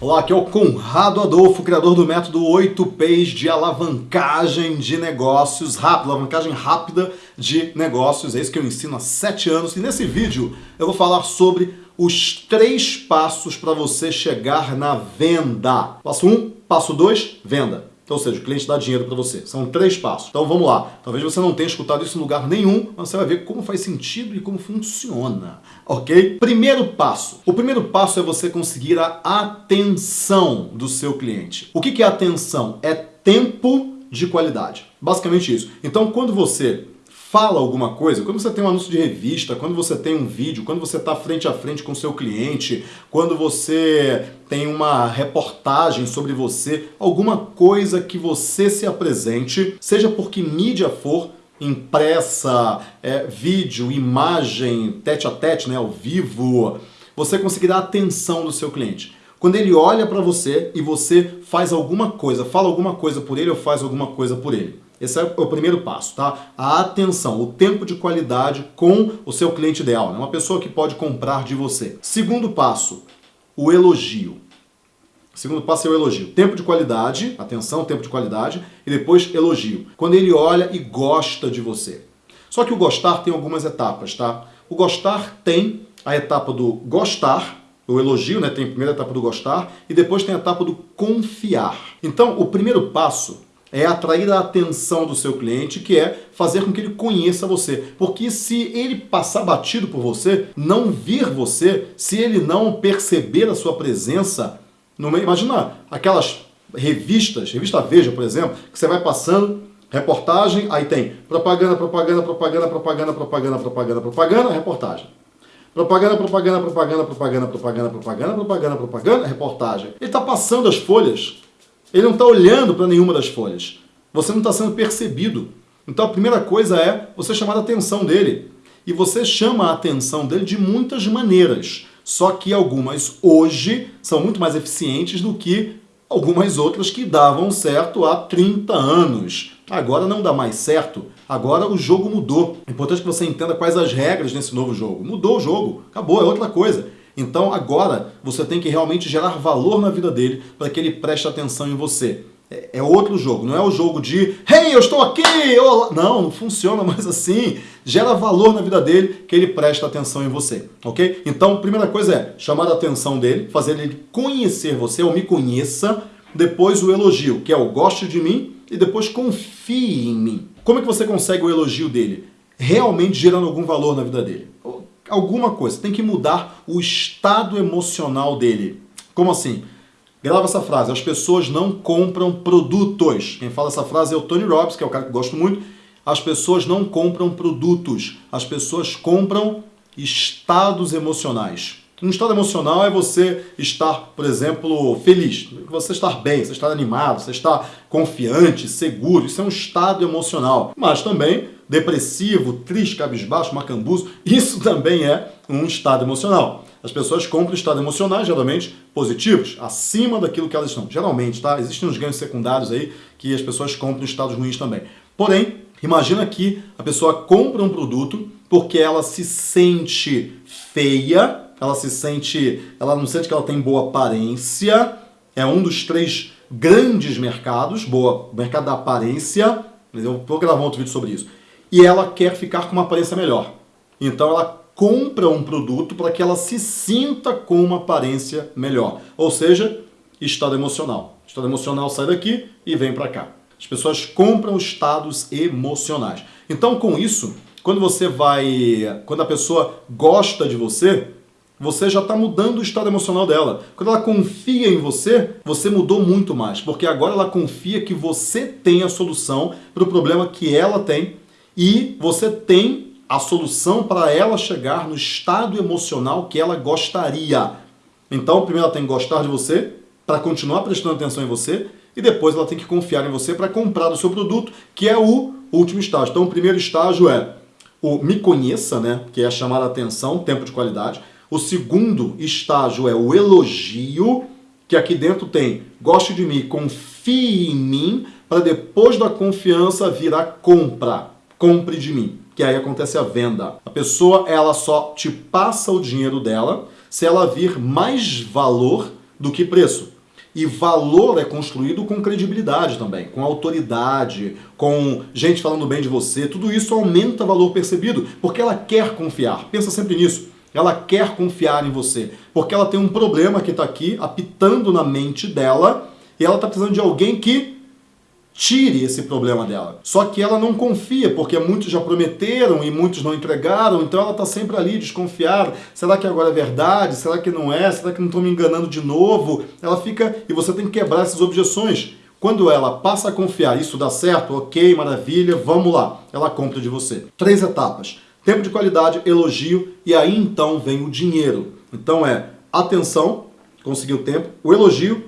Olá, aqui é o Conrado Adolfo, criador do método 8Ps de alavancagem de negócios rápida, alavancagem rápida de negócios. É isso que eu ensino há 7 anos. E nesse vídeo eu vou falar sobre os três passos para você chegar na venda. Passo 1, um, passo 2, venda. Então, ou seja, o cliente dá dinheiro para você. São três passos. Então vamos lá. Talvez você não tenha escutado isso em lugar nenhum, mas você vai ver como faz sentido e como funciona. Ok? Primeiro passo. O primeiro passo é você conseguir a atenção do seu cliente. O que é atenção? É tempo de qualidade. Basicamente isso. Então, quando você fala alguma coisa, quando você tem um anúncio de revista, quando você tem um vídeo, quando você está frente a frente com o seu cliente, quando você tem uma reportagem sobre você, alguma coisa que você se apresente, seja por que mídia for, impressa, é, vídeo, imagem, tete a tete, né, ao vivo, você conseguirá a atenção do seu cliente. Quando ele olha para você e você faz alguma coisa, fala alguma coisa por ele ou faz alguma coisa por ele. Esse é o primeiro passo, tá? A atenção, o tempo de qualidade com o seu cliente ideal, né? uma pessoa que pode comprar de você. Segundo passo, o elogio. Segundo passo é o elogio. Tempo de qualidade, atenção, tempo de qualidade, e depois elogio. Quando ele olha e gosta de você. Só que o gostar tem algumas etapas, tá? O gostar tem a etapa do gostar, o elogio, né? Tem a primeira etapa do gostar, e depois tem a etapa do confiar. Então, o primeiro passo é atrair a atenção do seu cliente, que é fazer com que ele conheça você. Porque se ele passar batido por você, não vir você, se ele não perceber a sua presença, imagina aquelas revistas, revista Veja, por exemplo, que você vai passando, reportagem, aí tem propaganda, propaganda, propaganda, propaganda, propaganda, propaganda, propaganda, reportagem. Propaganda, propaganda, propaganda, propaganda, propaganda, propaganda, propaganda, propaganda, reportagem. Ele está passando as folhas ele não está olhando para nenhuma das folhas. Você não está sendo percebido. Então a primeira coisa é você chamar a atenção dele. E você chama a atenção dele de muitas maneiras. Só que algumas hoje são muito mais eficientes do que algumas outras que davam certo há 30 anos. Agora não dá mais certo. Agora o jogo mudou. É importante que você entenda quais as regras nesse novo jogo. Mudou o jogo. Acabou, é outra coisa. Então agora você tem que realmente gerar valor na vida dele para que ele preste atenção em você. É, é outro jogo, não é o jogo de Hey, eu estou aqui! Olá. Não, não funciona mais assim. Gera valor na vida dele que ele preste atenção em você, ok? Então, primeira coisa é chamar a atenção dele, fazer ele conhecer você ou me conheça. Depois o elogio, que é o goste de mim e depois confie em mim. Como é que você consegue o elogio dele? Realmente gerando algum valor na vida dele alguma coisa, tem que mudar o estado emocional dele. Como assim? Grava essa frase, as pessoas não compram produtos. Quem fala essa frase é o Tony Robbins, que é o cara que eu gosto muito. As pessoas não compram produtos, as pessoas compram estados emocionais. Um estado emocional é você estar, por exemplo, feliz, você estar bem, você estar animado, você estar confiante, seguro. Isso é um estado emocional. Mas também depressivo, triste, cabisbaixo, macambuzo, isso também é um estado emocional. As pessoas compram estados emocionais, geralmente positivos, acima daquilo que elas estão. Geralmente, tá? Existem uns ganhos secundários aí que as pessoas compram estados ruins também. Porém, imagina que a pessoa compra um produto porque ela se sente feia, ela se sente, ela não sente que ela tem boa aparência, é um dos três grandes mercados, boa, mercado da aparência, eu vou gravar outro vídeo sobre isso e ela quer ficar com uma aparência melhor. Então ela compra um produto para que ela se sinta com uma aparência melhor. Ou seja, estado emocional. Estado emocional sai daqui e vem para cá. As pessoas compram estados emocionais. Então com isso, quando você vai, quando a pessoa gosta de você, você já está mudando o estado emocional dela. Quando ela confia em você, você mudou muito mais, porque agora ela confia que você tem a solução para o problema que ela tem e você tem a solução para ela chegar no estado emocional que ela gostaria. Então, primeiro ela tem que gostar de você para continuar prestando atenção em você e depois ela tem que confiar em você para comprar o seu produto, que é o último estágio. Então, o primeiro estágio é o me conheça, né, que é chamar a atenção, tempo de qualidade. O segundo estágio é o elogio, que aqui dentro tem goste de mim, confie em mim, para depois da confiança vir a compra compre de mim, que aí acontece a venda. A pessoa, ela só te passa o dinheiro dela se ela vir mais valor do que preço. E valor é construído com credibilidade também, com autoridade, com gente falando bem de você. Tudo isso aumenta o valor percebido, porque ela quer confiar. Pensa sempre nisso. Ela quer confiar em você, porque ela tem um problema que está aqui apitando na mente dela e ela está precisando de alguém que tire esse problema dela. Só que ela não confia, porque muitos já prometeram e muitos não entregaram, então ela está sempre ali desconfiada. Será que agora é verdade? Será que não é? Será que não estão me enganando de novo? Ela fica, e você tem que quebrar essas objeções. Quando ela passa a confiar, isso dá certo, ok, maravilha, vamos lá. Ela compra de você. Três etapas. Tempo de qualidade, elogio, e aí então vem o dinheiro. Então é atenção, conseguir o tempo, o elogio,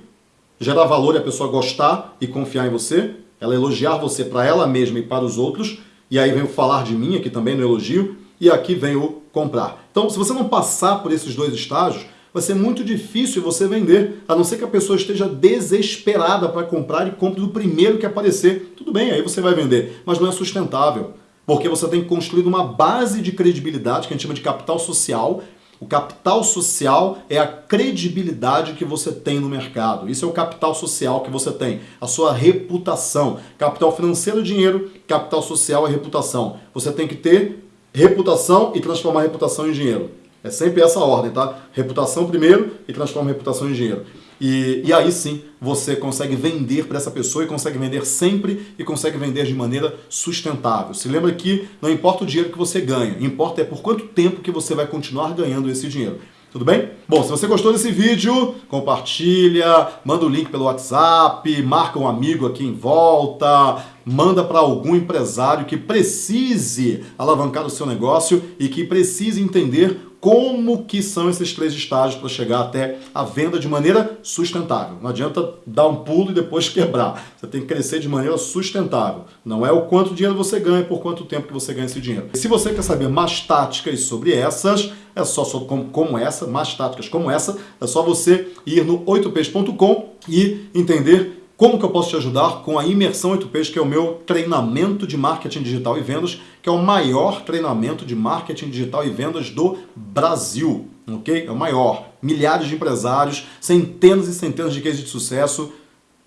gerar valor e a pessoa gostar e confiar em você, ela elogiar você para ela mesma e para os outros, e aí vem o falar de mim aqui também no elogio, e aqui vem o comprar. Então, se você não passar por esses dois estágios, vai ser muito difícil você vender, a não ser que a pessoa esteja desesperada para comprar e compre do primeiro que aparecer. Tudo bem, aí você vai vender, mas não é sustentável. Porque você tem que construir uma base de credibilidade, que a gente chama de capital social, o capital social é a credibilidade que você tem no mercado. Isso é o capital social que você tem, a sua reputação. Capital financeiro é dinheiro, capital social é reputação. Você tem que ter reputação e transformar reputação em dinheiro. É sempre essa ordem, tá? Reputação primeiro e transforma reputação em dinheiro. E, e aí sim você consegue vender para essa pessoa e consegue vender sempre e consegue vender de maneira sustentável. Se lembra que não importa o dinheiro que você ganha, importa é por quanto tempo que você vai continuar ganhando esse dinheiro. Tudo bem? Bom, se você gostou desse vídeo, compartilha, manda o link pelo WhatsApp, marca um amigo aqui em volta, manda para algum empresário que precise alavancar o seu negócio e que precise entender como que são esses três estágios para chegar até a venda de maneira sustentável. Não adianta dar um pulo e depois quebrar. Você tem que crescer de maneira sustentável. Não é o quanto dinheiro você ganha por quanto tempo que você ganha esse dinheiro. Se você quer saber mais táticas sobre essas, é só sobre como, como essa, mais táticas como essa, é só você ir no 8ps.com e entender como que eu posso te ajudar com a Imersão 8Ps, que é o meu treinamento de marketing digital e vendas, que é o maior treinamento de marketing digital e vendas do Brasil, ok? É o maior. Milhares de empresários, centenas e centenas de cases de sucesso.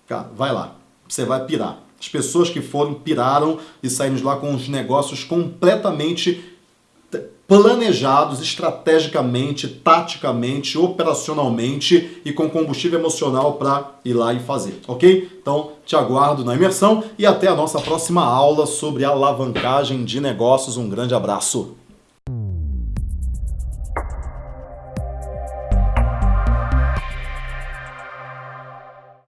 Cara, vai lá, você vai pirar. As pessoas que foram piraram e saíram de lá com os negócios completamente planejados estrategicamente, taticamente, operacionalmente e com combustível emocional para ir lá e fazer, ok? Então, te aguardo na imersão e até a nossa próxima aula sobre alavancagem de negócios. Um grande abraço!